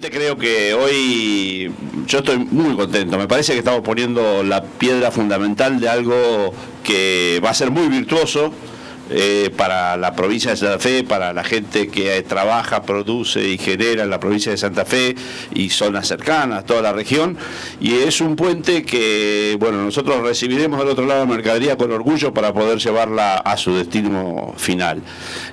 Creo que hoy yo estoy muy contento, me parece que estamos poniendo la piedra fundamental de algo que va a ser muy virtuoso, eh, para la provincia de Santa Fe, para la gente que trabaja, produce y genera en la provincia de Santa Fe y zonas cercanas, toda la región. Y es un puente que, bueno, nosotros recibiremos del otro lado la mercadería con orgullo para poder llevarla a su destino final.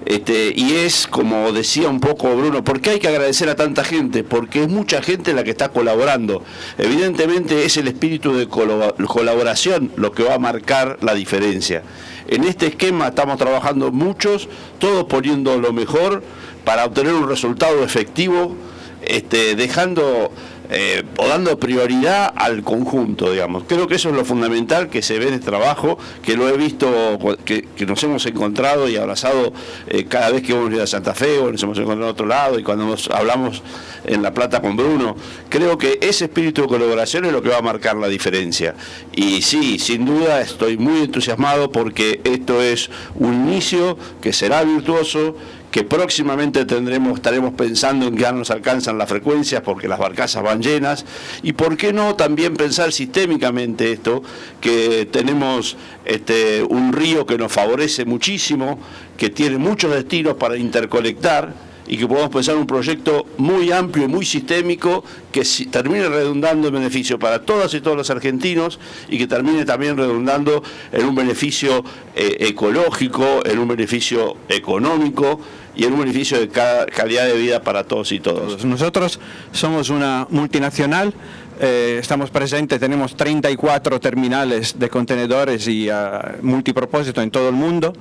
Este, y es, como decía un poco Bruno, ¿por qué hay que agradecer a tanta gente? Porque es mucha gente la que está colaborando. Evidentemente es el espíritu de colaboración lo que va a marcar la diferencia. En este esquema estamos trabajando muchos, todos poniendo lo mejor para obtener un resultado efectivo, este, dejando eh, o dando prioridad al conjunto, digamos. Creo que eso es lo fundamental que se ve este trabajo, que lo he visto, que, nos hemos encontrado y abrazado eh, cada vez que hemos ido a Santa Fe o nos hemos encontrado en otro lado y cuando nos hablamos en La Plata con Bruno. Creo que ese espíritu de colaboración es lo que va a marcar la diferencia. Y sí, sin duda estoy muy entusiasmado porque esto es un inicio que será virtuoso, que próximamente tendremos, estaremos pensando en que ya nos alcanzan las frecuencias porque las barcazas van llenas, y por qué no también pensar sistémicamente esto, que tenemos este, un río que nos favorece muchísimo, que tiene muchos destinos para interconectar, y que podamos pensar un proyecto muy amplio y muy sistémico que termine redundando en beneficio para todas y todos los argentinos y que termine también redundando en un beneficio eh, ecológico, en un beneficio económico y en un beneficio de calidad de vida para todos y todos. Nosotros somos una multinacional, eh, estamos presentes, tenemos 34 terminales de contenedores y uh, multipropósito en todo el mundo.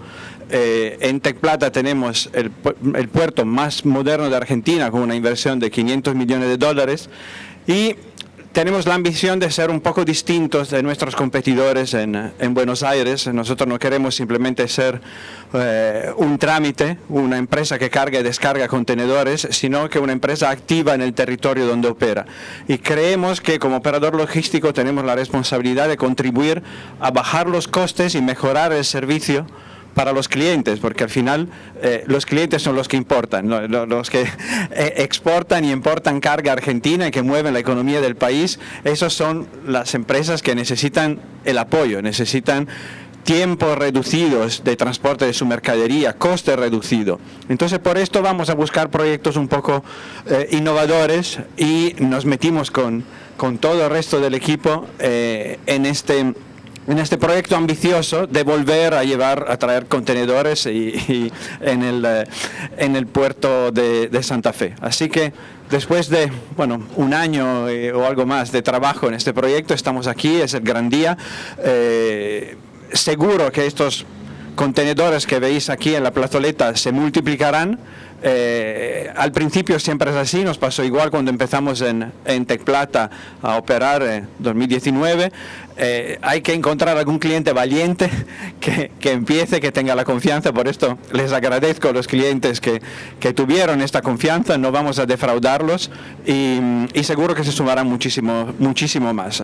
Eh, en Tec Plata tenemos el, el, puerto más moderno de Argentina con una inversión de 500 millones de dólares y tenemos la ambición de ser un poco distintos de nuestros competidores en, en Buenos Aires. Nosotros no queremos simplemente ser eh, un trámite, una empresa que carga y descarga contenedores, sino que una empresa activa en el territorio donde opera. Y creemos que como operador logístico tenemos la responsabilidad de contribuir a bajar los costes y mejorar el servicio para los clientes, porque al final eh, los clientes son los que importan, los que eh, exportan y importan carga argentina y que mueven la economía del país, esos son las empresas que necesitan el apoyo, necesitan tiempos reducidos de transporte de su mercadería, coste reducido. Entonces por esto vamos a buscar proyectos un poco eh, innovadores y nos metimos con, con todo el resto del equipo en este en este proyecto ambicioso de volver a llevar, a traer contenedores y, en, el, eh, en el puerto de, Santa Fe. Así que después de bueno, un año eh, o algo más de trabajo en este proyecto, estamos aquí, es el gran día. Eh, seguro que estos contenedores que veis aquí en la plazoleta se multiplicarán eh, al principio siempre es así, nos pasó igual cuando empezamos en, en Plata a operar en 2019. Eh, hay que encontrar algún cliente valiente que, empiece, que tenga la confianza, por esto les agradezco a los clientes que, que tuvieron esta confianza, no vamos a defraudarlos y, y seguro que se sumarán muchísimo, muchísimo más.